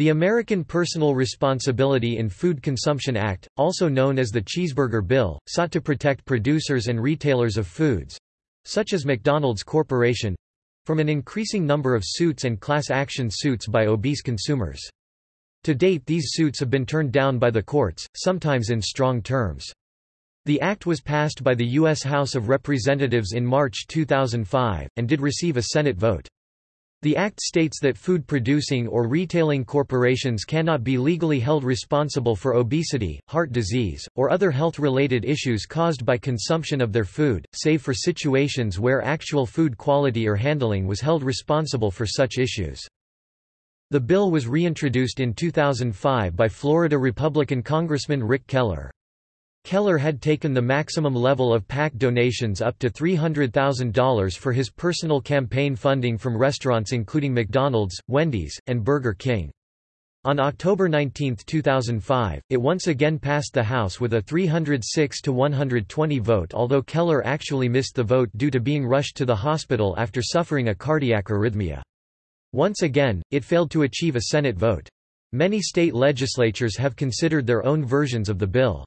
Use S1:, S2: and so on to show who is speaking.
S1: The American Personal Responsibility in Food Consumption Act, also known as the Cheeseburger Bill, sought to protect producers and retailers of foods—such as McDonald's Corporation—from an increasing number of suits and class action suits by obese consumers. To date these suits have been turned down by the courts, sometimes in strong terms. The act was passed by the U.S. House of Representatives in March 2005, and did receive a Senate vote. The Act states that food-producing or retailing corporations cannot be legally held responsible for obesity, heart disease, or other health-related issues caused by consumption of their food, save for situations where actual food quality or handling was held responsible for such issues. The bill was reintroduced in 2005 by Florida Republican Congressman Rick Keller. Keller had taken the maximum level of PAC donations up to $300,000 for his personal campaign funding from restaurants including McDonald's, Wendy's, and Burger King. On October 19, 2005, it once again passed the House with a 306 to 120 vote although Keller actually missed the vote due to being rushed to the hospital after suffering a cardiac arrhythmia. Once again, it failed to achieve a Senate vote. Many state legislatures have considered their own versions of the bill.